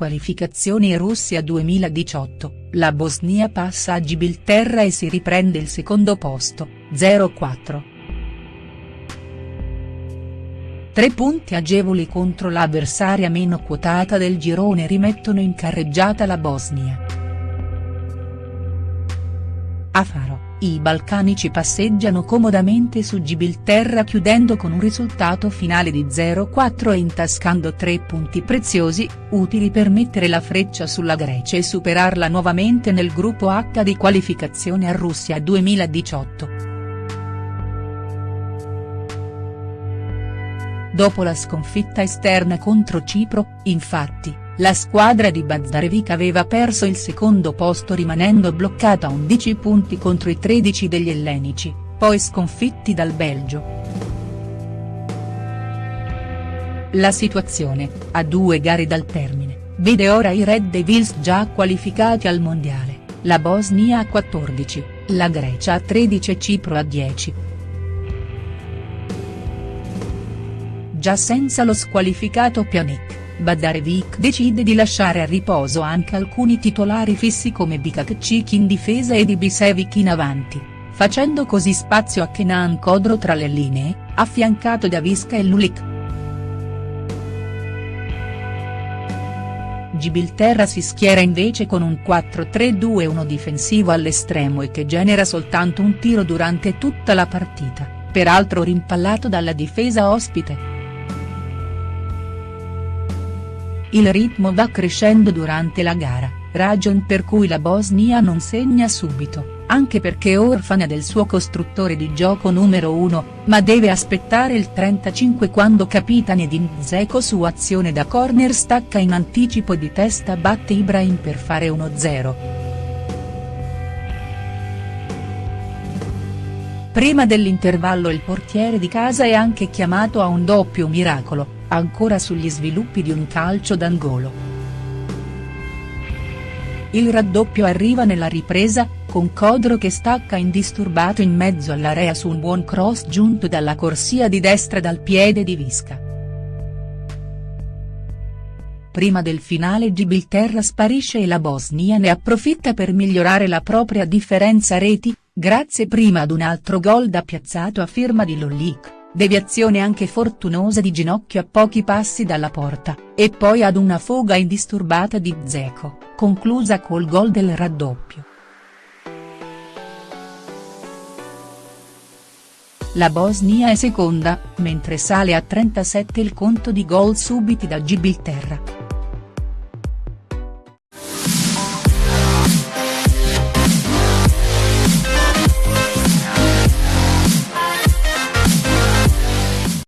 Qualificazioni Russia 2018, la Bosnia passa a Gibilterra e si riprende il secondo posto, 0-4. Tre punti agevoli contro l'avversaria meno quotata del girone rimettono in carreggiata la Bosnia. A Faro, i balcanici passeggiano comodamente su Gibilterra chiudendo con un risultato finale di 0-4 e intascando tre punti preziosi, utili per mettere la freccia sulla Grecia e superarla nuovamente nel gruppo H di qualificazione a Russia 2018. Dopo la sconfitta esterna contro Cipro, infatti, la squadra di Bazdarevic aveva perso il secondo posto rimanendo bloccata a 11 punti contro i 13 degli ellenici, poi sconfitti dal Belgio. La situazione, a due gare dal termine, vede ora i Red Devils già qualificati al mondiale, la Bosnia a 14, la Grecia a 13 e Cipro a 10. Già senza lo squalificato Pjanic Badarevic decide di lasciare a riposo anche alcuni titolari fissi come Bikakcik in difesa e Ibisevic in avanti, facendo così spazio a Kenan Kodro tra le linee, affiancato da Visca e Lulik. Gibilterra si schiera invece con un 4-3-2-1 difensivo all'estremo e che genera soltanto un tiro durante tutta la partita, peraltro rimpallato dalla difesa ospite. Il ritmo va crescendo durante la gara, ragion per cui la Bosnia non segna subito, anche perché orfana del suo costruttore di gioco numero 1, ma deve aspettare il 35 quando Capitan Edin Dzeko su azione da corner stacca in anticipo di testa batte Ibrahim per fare 1-0. Prima dell'intervallo il portiere di casa è anche chiamato a un doppio miracolo, ancora sugli sviluppi di un calcio d'angolo. Il raddoppio arriva nella ripresa, con Codro che stacca indisturbato in mezzo all'area su un buon cross giunto dalla corsia di destra dal piede di Visca. Prima del finale Gibilterra sparisce e la Bosnia ne approfitta per migliorare la propria differenza reti, grazie prima ad un altro gol da piazzato a firma di Lollik deviazione anche fortunosa di ginocchio a pochi passi dalla porta, e poi ad una foga indisturbata di Zeco, conclusa col gol del raddoppio. La Bosnia è seconda, mentre sale a 37 il conto di gol subiti da Gibilterra.